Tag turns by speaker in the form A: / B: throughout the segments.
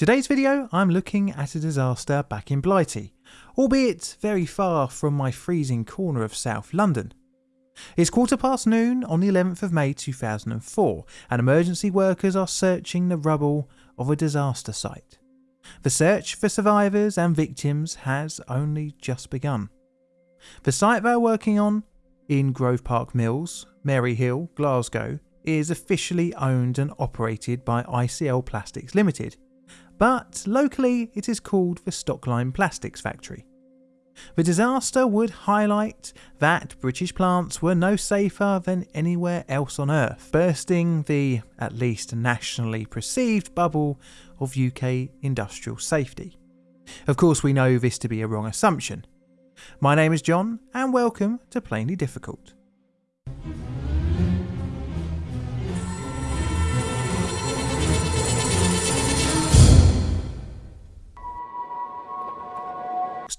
A: Today's video I'm looking at a disaster back in Blighty, albeit very far from my freezing corner of South London. It's quarter past noon on the 11th of May 2004 and emergency workers are searching the rubble of a disaster site. The search for survivors and victims has only just begun. The site they're working on, in Grove Park Mills, Maryhill, Glasgow, is officially owned and operated by ICL Plastics Limited, but locally it is called the Stockline Plastics Factory. The disaster would highlight that British plants were no safer than anywhere else on Earth, bursting the, at least nationally perceived, bubble of UK industrial safety. Of course, we know this to be a wrong assumption. My name is John, and welcome to Plainly Difficult.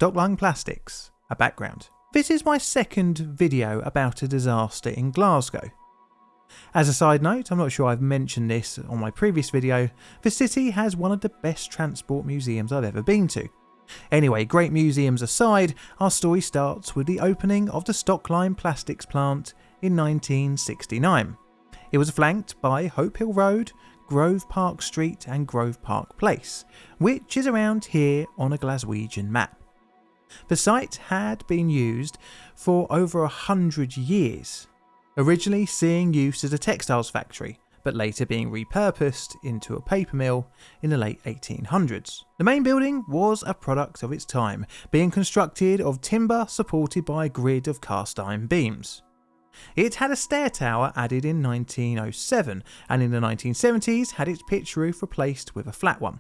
A: Stockline Plastics, a background. This is my second video about a disaster in Glasgow. As a side note, I'm not sure I've mentioned this on my previous video, the city has one of the best transport museums I've ever been to. Anyway, great museums aside, our story starts with the opening of the Stockline Plastics plant in 1969. It was flanked by Hope Hill Road, Grove Park Street and Grove Park Place, which is around here on a Glaswegian map. The site had been used for over a hundred years, originally seeing use as a textiles factory, but later being repurposed into a paper mill in the late 1800s. The main building was a product of its time, being constructed of timber supported by a grid of cast iron beams. It had a stair tower added in 1907 and in the 1970s had its pitch roof replaced with a flat one.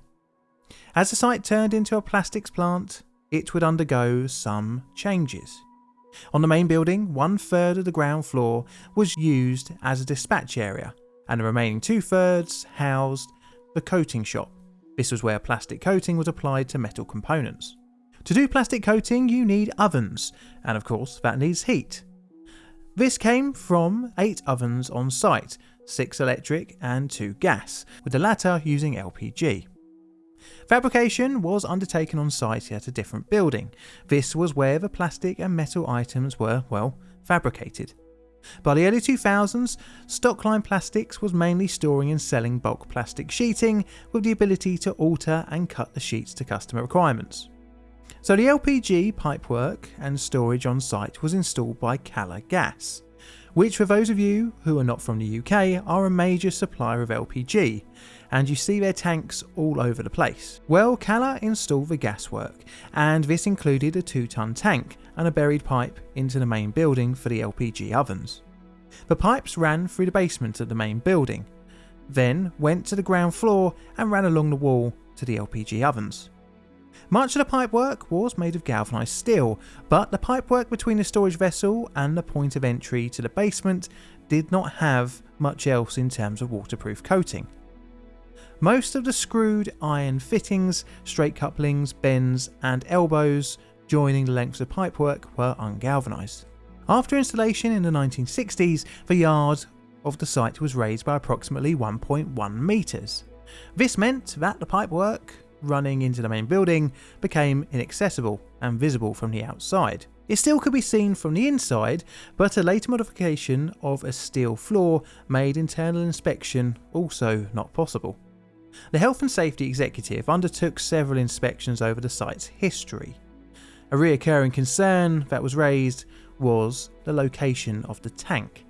A: As the site turned into a plastics plant, it would undergo some changes. On the main building, one third of the ground floor was used as a dispatch area, and the remaining two thirds housed the coating shop. This was where plastic coating was applied to metal components. To do plastic coating, you need ovens, and of course, that needs heat. This came from eight ovens on site, six electric and two gas, with the latter using LPG. Fabrication was undertaken on site at a different building. This was where the plastic and metal items were, well, fabricated. By the early 2000s, Stockline Plastics was mainly storing and selling bulk plastic sheeting with the ability to alter and cut the sheets to customer requirements. So the LPG pipework and storage on site was installed by Calor Gas, which for those of you who are not from the UK are a major supplier of LPG, and you see their tanks all over the place. Well, Calor installed the gaswork, and this included a 2 ton tank and a buried pipe into the main building for the LPG ovens. The pipes ran through the basement of the main building, then went to the ground floor and ran along the wall to the LPG ovens. Much of the pipework was made of galvanised steel, but the pipework between the storage vessel and the point of entry to the basement did not have much else in terms of waterproof coating. Most of the screwed iron fittings, straight couplings, bends and elbows joining the lengths of pipework were ungalvanised. After installation in the 1960s, the yard of the site was raised by approximately 1.1 metres. This meant that the pipework running into the main building became inaccessible and visible from the outside. It still could be seen from the inside, but a later modification of a steel floor made internal inspection also not possible. The Health and Safety Executive undertook several inspections over the site's history. A reoccurring concern that was raised was the location of the tank.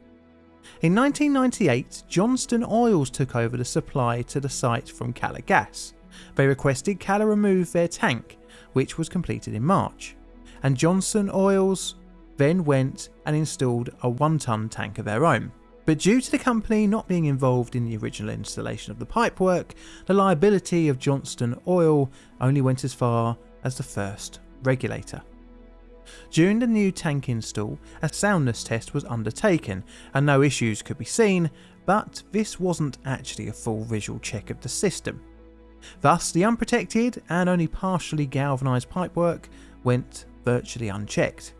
A: In 1998, Johnston Oils took over the supply to the site from Calor Gas. They requested Calor remove their tank, which was completed in March, and Johnston Oils then went and installed a one ton tank of their own. But due to the company not being involved in the original installation of the pipework, the liability of Johnston Oil only went as far as the first regulator. During the new tank install, a soundness test was undertaken and no issues could be seen, but this wasn't actually a full visual check of the system. Thus, the unprotected and only partially galvanised pipework went virtually unchecked.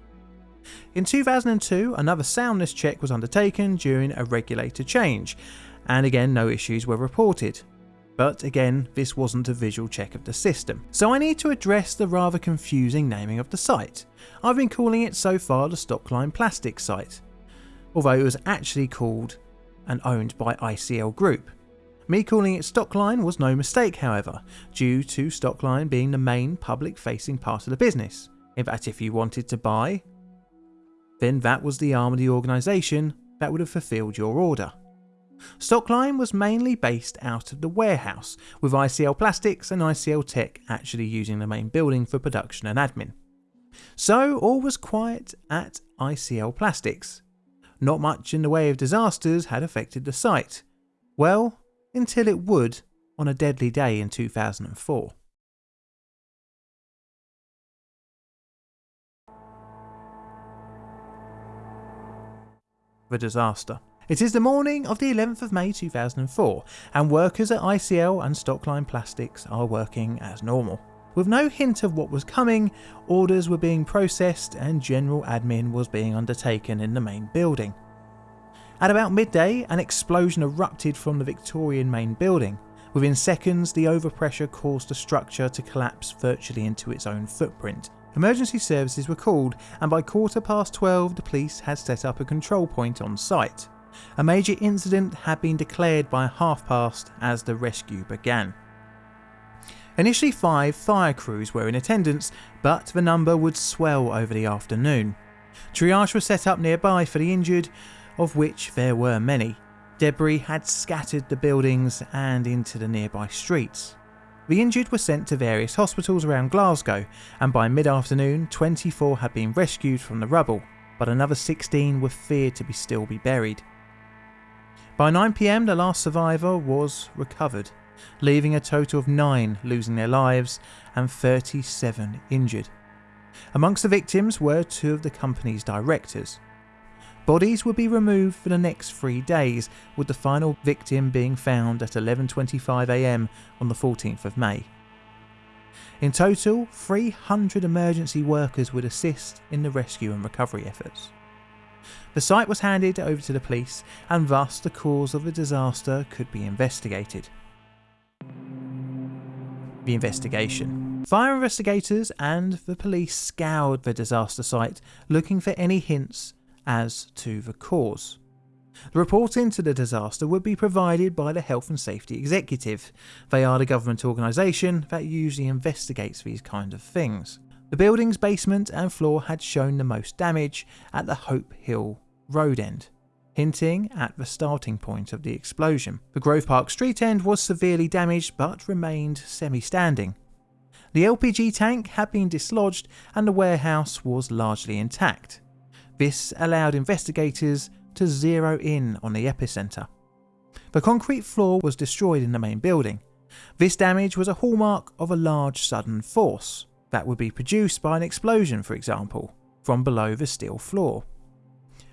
A: In 2002, another soundness check was undertaken during a regulator change, and again no issues were reported. But again, this wasn't a visual check of the system. So I need to address the rather confusing naming of the site. I've been calling it so far the Stockline Plastic site, although it was actually called and owned by ICL Group. Me calling it Stockline was no mistake, however, due to Stockline being the main public facing part of the business. In fact, if you wanted to buy, then that was the arm of the organisation that would have fulfilled your order. Stockline was mainly based out of the warehouse, with ICL Plastics and ICL Tech actually using the main building for production and admin. So all was quiet at ICL Plastics. Not much in the way of disasters had affected the site. Well, until it would on a deadly day in 2004. The disaster. It is the morning of the 11th of May 2004 and workers at ICL and Stockline Plastics are working as normal. With no hint of what was coming, orders were being processed and general admin was being undertaken in the main building. At about midday, an explosion erupted from the Victorian main building. Within seconds, the overpressure caused the structure to collapse virtually into its own footprint. Emergency services were called, and by quarter past 12, the police had set up a control point on site. A major incident had been declared by half past as the rescue began. Initially, five fire crews were in attendance, but the number would swell over the afternoon. Triage was set up nearby for the injured, of which there were many. Debris had scattered the buildings and into the nearby streets. The injured were sent to various hospitals around Glasgow, and by mid afternoon, 24 had been rescued from the rubble, but another 16 were feared to be still be buried. By 9pm, the last survivor was recovered, leaving a total of 9 losing their lives and 37 injured. Amongst the victims were two of the company's directors. Bodies would be removed for the next three days, with the final victim being found at 11.25am on the 14th of May. In total, 300 emergency workers would assist in the rescue and recovery efforts. The site was handed over to the police and thus the cause of the disaster could be investigated. The investigation. Fire investigators and the police scoured the disaster site looking for any hints as to the cause. The report into the disaster would be provided by the Health and Safety Executive. They are the government organisation that usually investigates these kind of things. The building's basement and floor had shown the most damage at the Hope Hill road end, hinting at the starting point of the explosion. The Grove Park street end was severely damaged but remained semi-standing. The LPG tank had been dislodged and the warehouse was largely intact. This allowed investigators to zero in on the epicentre. The concrete floor was destroyed in the main building. This damage was a hallmark of a large sudden force that would be produced by an explosion, for example, from below the steel floor.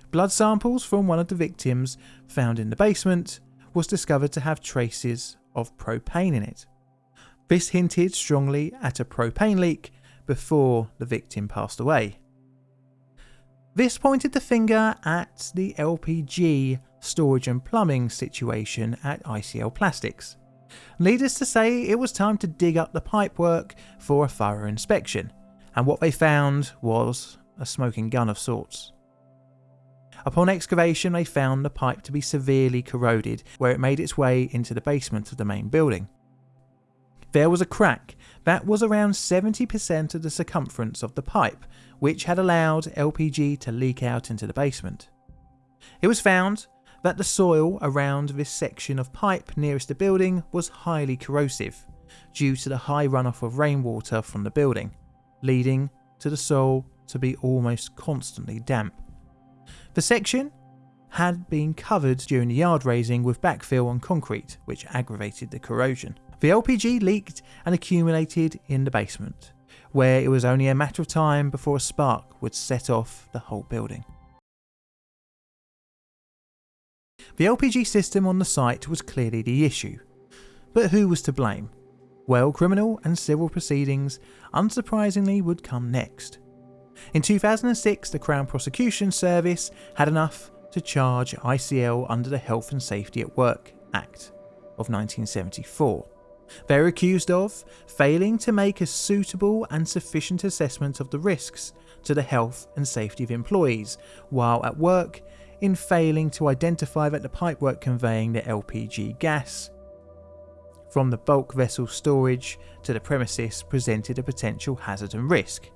A: Blood samples from one of the victims found in the basement was discovered to have traces of propane in it. This hinted strongly at a propane leak before the victim passed away. This pointed the finger at the LPG storage and plumbing situation at ICL Plastics. Needless to say, it was time to dig up the pipework for a thorough inspection, and what they found was a smoking gun of sorts. Upon excavation, they found the pipe to be severely corroded, where it made its way into the basement of the main building. There was a crack that was around 70% of the circumference of the pipe, which had allowed LPG to leak out into the basement. It was found that the soil around this section of pipe nearest the building was highly corrosive due to the high runoff of rainwater from the building, leading to the soil to be almost constantly damp. The section had been covered during the yard raising with backfill and concrete, which aggravated the corrosion. The LPG leaked and accumulated in the basement, where it was only a matter of time before a spark would set off the whole building. The LPG system on the site was clearly the issue. But who was to blame? Well, criminal and civil proceedings, unsurprisingly, would come next. In 2006, the Crown Prosecution Service had enough to charge ICL under the Health and Safety at Work Act of 1974. They're accused of failing to make a suitable and sufficient assessment of the risks to the health and safety of employees while at work, in failing to identify that the pipework conveying the LPG gas from the bulk vessel storage to the premises presented a potential hazard and risk.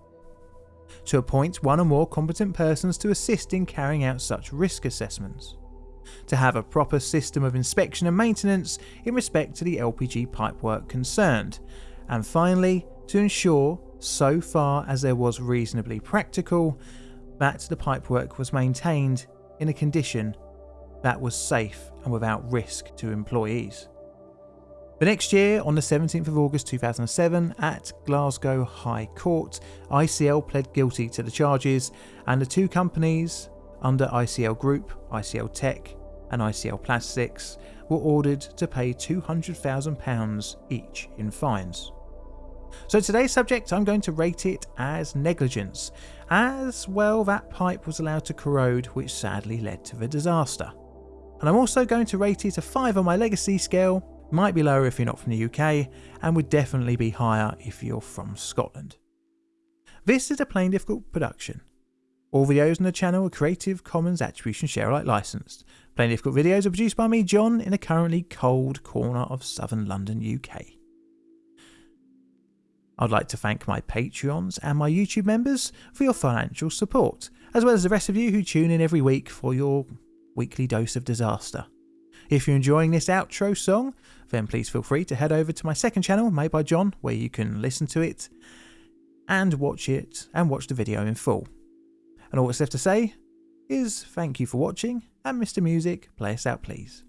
A: To appoint one or more competent persons to assist in carrying out such risk assessments to have a proper system of inspection and maintenance in respect to the LPG pipework concerned, and finally, to ensure, so far as there was reasonably practical, that the pipework was maintained in a condition that was safe and without risk to employees. The next year, on the 17th of August 2007, at Glasgow High Court, ICL pled guilty to the charges, and the two companies, under ICL Group, ICL Tech, and ICL Plastics were ordered to pay £200,000 each in fines. So today's subject, I'm going to rate it as negligence, as well that pipe was allowed to corrode which sadly led to the disaster. And I'm also going to rate it a 5 on my legacy scale, might be lower if you're not from the UK, and would definitely be higher if you're from Scotland. This is a Plainly Difficult production. All videos on the channel are Creative Commons Attribution Share Alike licensed, Plainly Difficult videos are produced by me, John, in a currently cold corner of southern London, UK. I'd like to thank my Patreons and my YouTube members for your financial support, as well as the rest of you who tune in every week for your weekly dose of disaster. If you're enjoying this outro song, then please feel free to head over to my second channel, Made by John, where you can listen to it and watch it and watch the video in full. And all that's left to say is thank you for watching, and Mr. Music, play us out please.